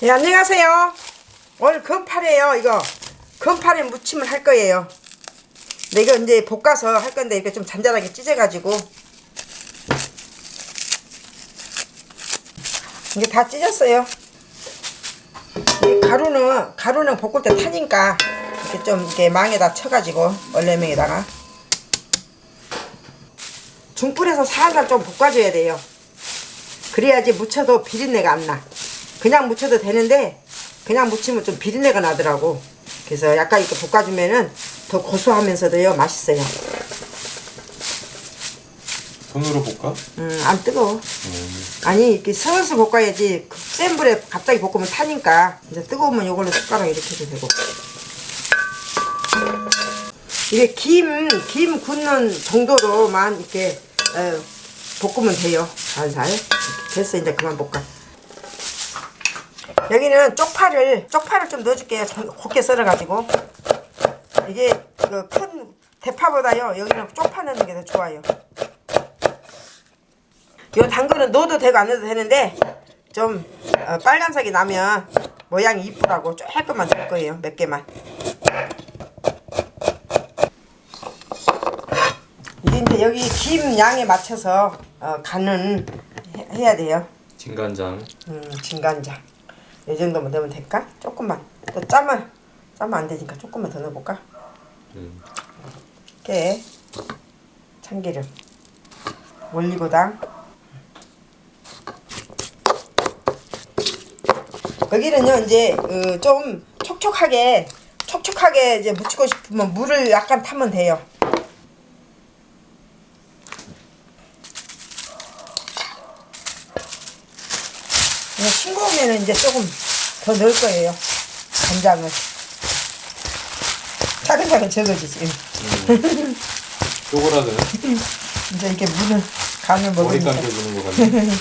네, 안녕하세요. 오늘 건파래요, 이거. 건파래 무침을 할 거예요. 근데 이거 이제 볶아서 할 건데 이렇게 좀 잔잔하게 찢어가지고. 이게 다 찢었어요. 이 가루는, 가루는 볶을 때 타니까 이렇게 좀 이렇게 망에다 쳐가지고, 얼레명에다가. 중불에서 살살 좀 볶아줘야 돼요. 그래야지 무쳐도 비린내가 안 나. 그냥 무쳐도 되는데 그냥 무치면 좀 비린내가 나더라고. 그래서 약간 이렇게 볶아주면은 더 고소하면서도요 맛있어요. 손으로 볶아? 음, 안 뜨거워. 아니 이렇게 슬슬 볶아야지 그센 불에 갑자기 볶으면 타니까 이제 뜨거우면 이걸로 숟가락 이렇게 해도 되고. 이게 김, 김 굽는 정도로만 이렇게 에, 볶으면 돼요. 살살. 됐어 이제 그만 볶아. 여기는 쪽파를 쪽파를 좀 넣어줄게요. 좀 곱게 썰어가지고 이게 그 큰 대파보다요 여기는 쪽파 넣는 게 더 좋아요. 요 당근은 넣어도 되고 안 넣어도 되는데 좀 어, 빨간색이 나면 모양이 이쁘라고 조금만 넣을 거예요. 몇 개만. 이게 이제 여기 김 양에 맞춰서 어, 간은 해- 해야 돼요. 진간장 음, 진간장. 이 정도면 넣으면 될까? 조금만. 또 짜면 짜면 안 되니까 조금만 더 넣어볼까? 음. 깨, 참기름, 올리고당. 여기는요 이제 어, 좀 촉촉하게 촉촉하게 이제 묻히고 싶으면 물을 약간 타면 돼요. 싱거우면 이제 조금 더 넣을 거예요. 간장을. 차근차근 적어주지. 쪼그라드는 이제 이게 물을 간을 머리 먹으니까. 감겨주는 거 같네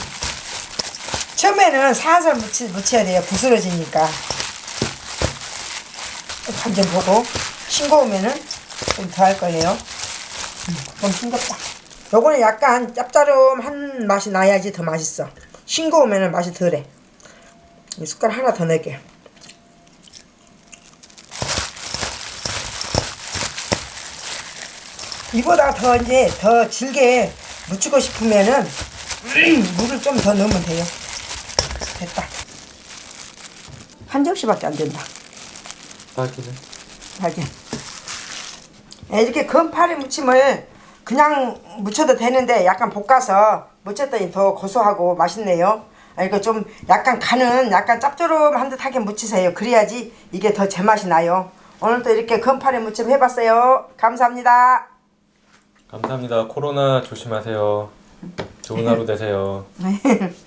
처음에는 살살 묻히, 묻혀야 돼요. 부스러지니까. 간좀 보고 싱거우면은 좀 더 할 거예요. 음, 좀 싱겁다. 요거는 약간 짭짤한 맛이 나야지 더 맛있어. 싱거우면은 맛이 덜해. 이 숟가락 하나 더 넣을게요. 이보다 더 이제 더 질게 묻히고 싶으면은 물을 좀 더 넣으면 돼요. 됐다. 한 접시밖에 안 된다. 딱이네 하긴. 네, 이렇게 건파리 무침을 그냥 무쳐도 되는데 약간 볶아서 무쳤더니 더 고소하고 맛있네요. 아, 이거 좀 약간 간은 약간 짭조름한 듯하게 무치세요. 그래야지 이게 더 제맛이 나요. 오늘도 이렇게 건파리 무침 해봤어요. 감사합니다. 감사합니다 코로나 조심하세요 좋은 하루 되세요 네.